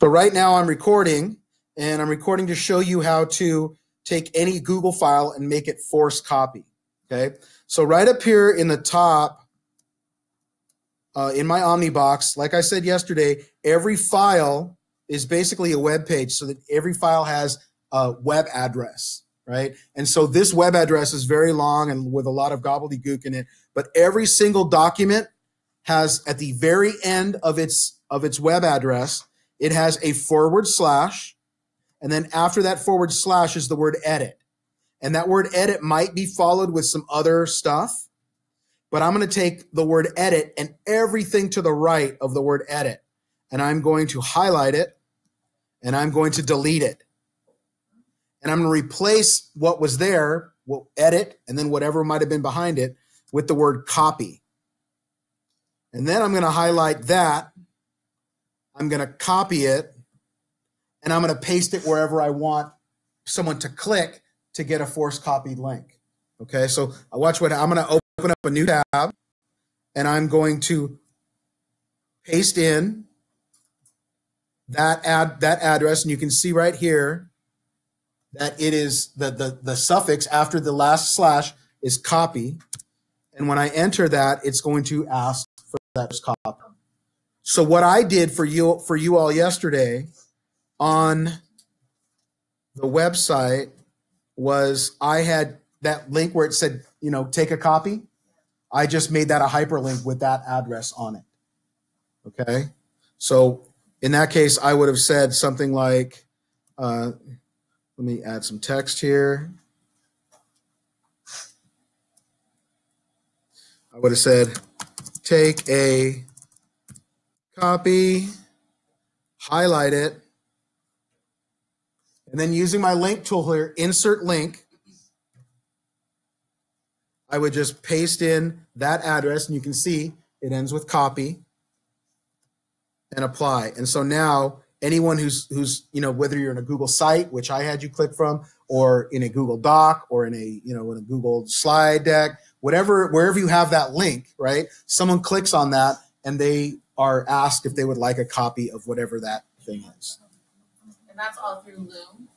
So right now I'm recording and I'm recording to show you how to take any Google file and make it force copy. Okay. So right up here in the top, uh, in my Omnibox, like I said yesterday, every file is basically a web page so that every file has a web address, right? And so this web address is very long and with a lot of gobbledygook in it, but every single document has at the very end of its of its web address it has a forward slash, and then after that forward slash is the word edit. And that word edit might be followed with some other stuff, but I'm going to take the word edit and everything to the right of the word edit, and I'm going to highlight it, and I'm going to delete it. And I'm going to replace what was there, well, edit, and then whatever might have been behind it with the word copy. And then I'm going to highlight that I'm going to copy it and I'm going to paste it wherever I want someone to click to get a force copied link. Okay, so uh, watch what I'm going to open up a new tab and I'm going to paste in that ad that address and you can see right here that it is the, the, the suffix after the last slash is copy. And when I enter that, it's going to ask for that copy. So what I did for you for you all yesterday on the website was I had that link where it said, you know, take a copy. I just made that a hyperlink with that address on it. Okay. So in that case, I would have said something like, uh, let me add some text here. I would have said, take a copy, highlight it, and then using my link tool here, insert link, I would just paste in that address and you can see it ends with copy and apply. And so now anyone who's, who's, you know, whether you're in a Google site, which I had you click from, or in a Google Doc or in a, you know, in a Google slide deck, whatever, wherever you have that link, right? Someone clicks on that and they are asked if they would like a copy of whatever that thing is. And that's all through Loom?